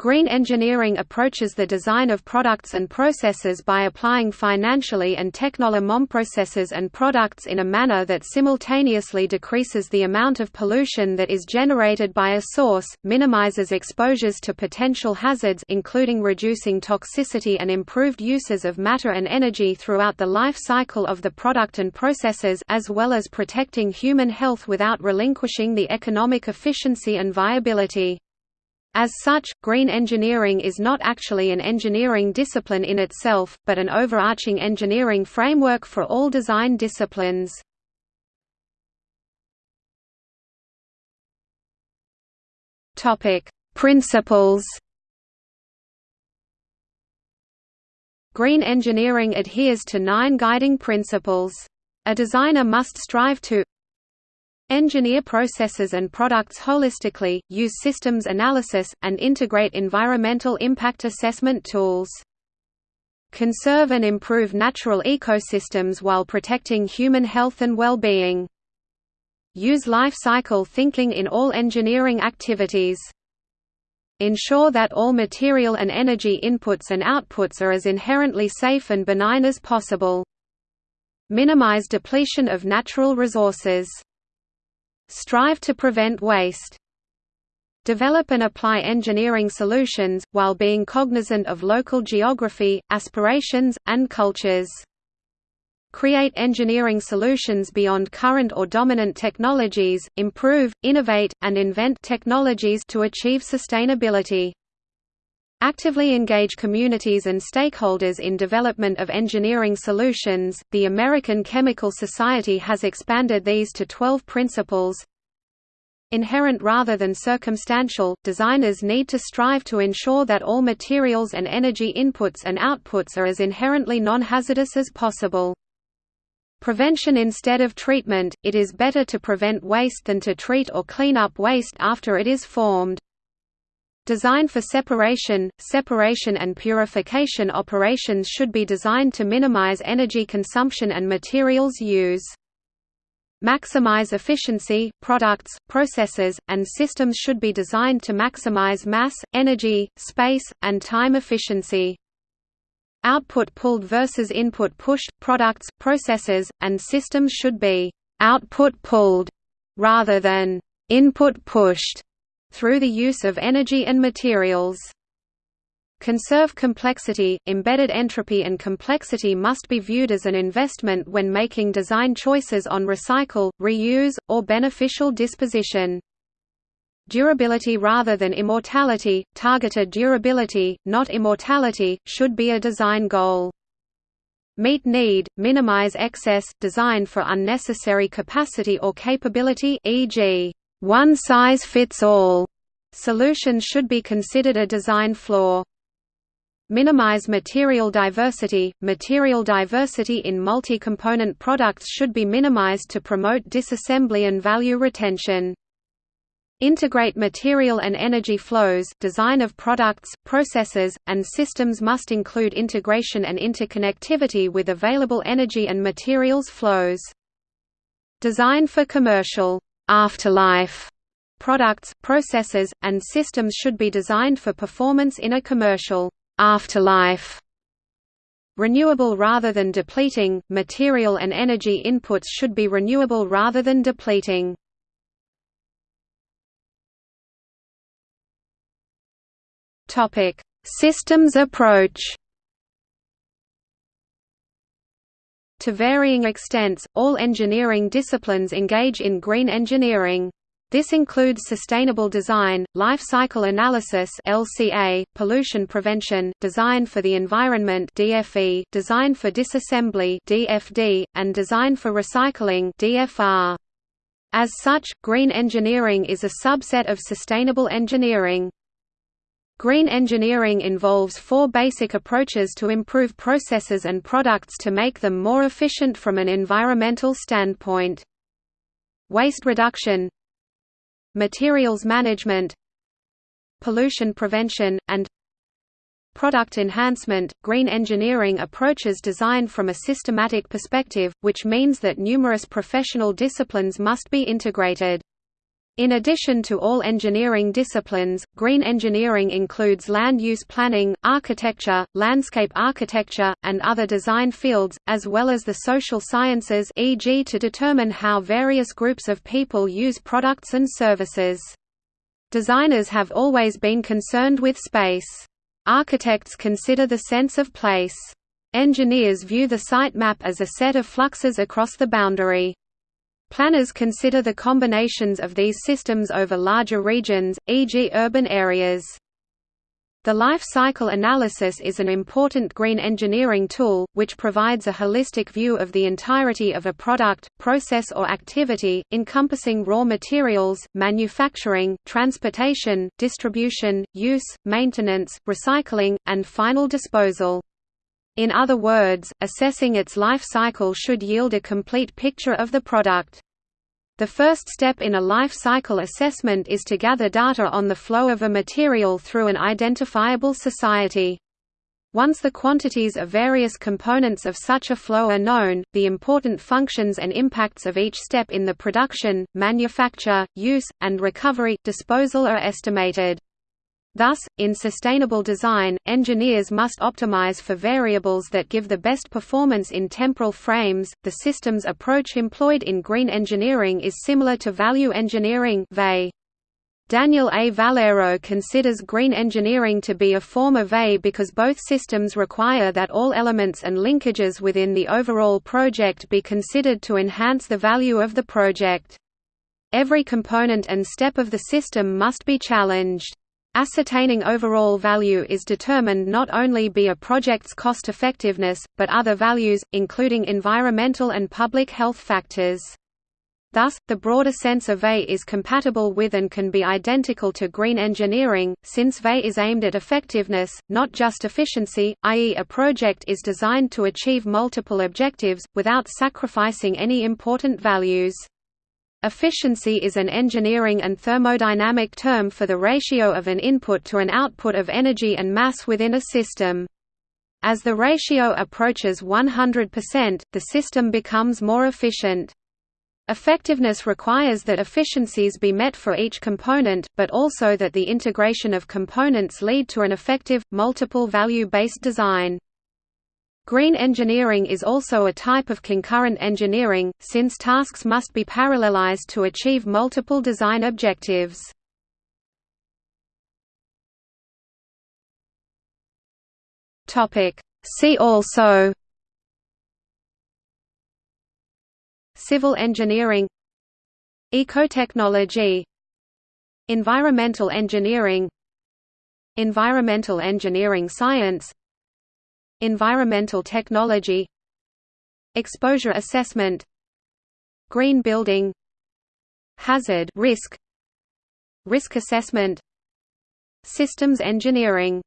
Green engineering approaches the design of products and processes by applying financially and technology processes and products in a manner that simultaneously decreases the amount of pollution that is generated by a source, minimizes exposures to potential hazards including reducing toxicity and improved uses of matter and energy throughout the life cycle of the product and processes as well as protecting human health without relinquishing the economic efficiency and viability. As such, green engineering is not actually an engineering discipline in itself, but an overarching engineering framework for all design disciplines. Principles Green engineering adheres to nine guiding principles. A designer must strive to Engineer processes and products holistically, use systems analysis, and integrate environmental impact assessment tools. Conserve and improve natural ecosystems while protecting human health and well-being. Use life cycle thinking in all engineering activities. Ensure that all material and energy inputs and outputs are as inherently safe and benign as possible. Minimize depletion of natural resources. Strive to prevent waste. Develop and apply engineering solutions, while being cognizant of local geography, aspirations, and cultures. Create engineering solutions beyond current or dominant technologies, improve, innovate, and invent technologies to achieve sustainability. Actively engage communities and stakeholders in development of engineering solutions. The American Chemical Society has expanded these to 12 principles. Inherent rather than circumstantial, designers need to strive to ensure that all materials and energy inputs and outputs are as inherently non-hazardous as possible. Prevention instead of treatment, it is better to prevent waste than to treat or clean up waste after it is formed. Design for separation, separation and purification operations should be designed to minimize energy consumption and materials use. Maximize efficiency, products, processes, and systems should be designed to maximize mass, energy, space, and time efficiency. Output pulled versus input pushed, products, processes, and systems should be output pulled rather than input pushed through the use of energy and materials. Conserve complexity, embedded entropy and complexity must be viewed as an investment when making design choices on recycle, reuse, or beneficial disposition. Durability rather than immortality, targeted durability, not immortality, should be a design goal. Meet need, minimize excess, design for unnecessary capacity or capability e.g. One size fits all solution should be considered a design flaw. Minimize material diversity. Material diversity in multi-component products should be minimized to promote disassembly and value retention. Integrate material and energy flows design of products, processes, and systems must include integration and interconnectivity with available energy and materials flows. Design for commercial afterlife products, processes, and systems should be designed for performance in a commercial afterlife. Renewable rather than depleting, material and energy inputs should be renewable rather than depleting. Systems approach To varying extents, all engineering disciplines engage in green engineering. This includes sustainable design, life cycle analysis (LCA), pollution prevention, design for the environment (DFE), design for disassembly (DFD), and design for recycling (DFR). As such, green engineering is a subset of sustainable engineering. Green engineering involves four basic approaches to improve processes and products to make them more efficient from an environmental standpoint. Waste reduction Materials management Pollution prevention, and Product enhancement – Green engineering approaches design from a systematic perspective, which means that numerous professional disciplines must be integrated. In addition to all engineering disciplines, green engineering includes land use planning, architecture, landscape architecture, and other design fields, as well as the social sciences e.g. to determine how various groups of people use products and services. Designers have always been concerned with space. Architects consider the sense of place. Engineers view the site map as a set of fluxes across the boundary. Planners consider the combinations of these systems over larger regions, e.g. urban areas. The life cycle analysis is an important green engineering tool, which provides a holistic view of the entirety of a product, process or activity, encompassing raw materials, manufacturing, transportation, distribution, use, maintenance, recycling, and final disposal. In other words, assessing its life cycle should yield a complete picture of the product. The first step in a life cycle assessment is to gather data on the flow of a material through an identifiable society. Once the quantities of various components of such a flow are known, the important functions and impacts of each step in the production, manufacture, use, and recovery, disposal are estimated. Thus, in sustainable design, engineers must optimize for variables that give the best performance in temporal frames. The systems approach employed in green engineering is similar to value engineering. Daniel A. Vallero considers green engineering to be a form of VAE because both systems require that all elements and linkages within the overall project be considered to enhance the value of the project. Every component and step of the system must be challenged. Ascertaining overall value is determined not only by a project's cost effectiveness, but other values, including environmental and public health factors. Thus, the broader sense of VAE is compatible with and can be identical to green engineering, since VAE is aimed at effectiveness, not just efficiency, i.e. a project is designed to achieve multiple objectives, without sacrificing any important values. Efficiency is an engineering and thermodynamic term for the ratio of an input to an output of energy and mass within a system. As the ratio approaches 100%, the system becomes more efficient. Effectiveness requires that efficiencies be met for each component, but also that the integration of components lead to an effective, multiple value-based design. Green engineering is also a type of concurrent engineering, since tasks must be parallelized to achieve multiple design objectives. See also Civil engineering Ecotechnology Environmental engineering Environmental engineering science Environmental technology Exposure assessment Green building Hazard risk Risk assessment Systems engineering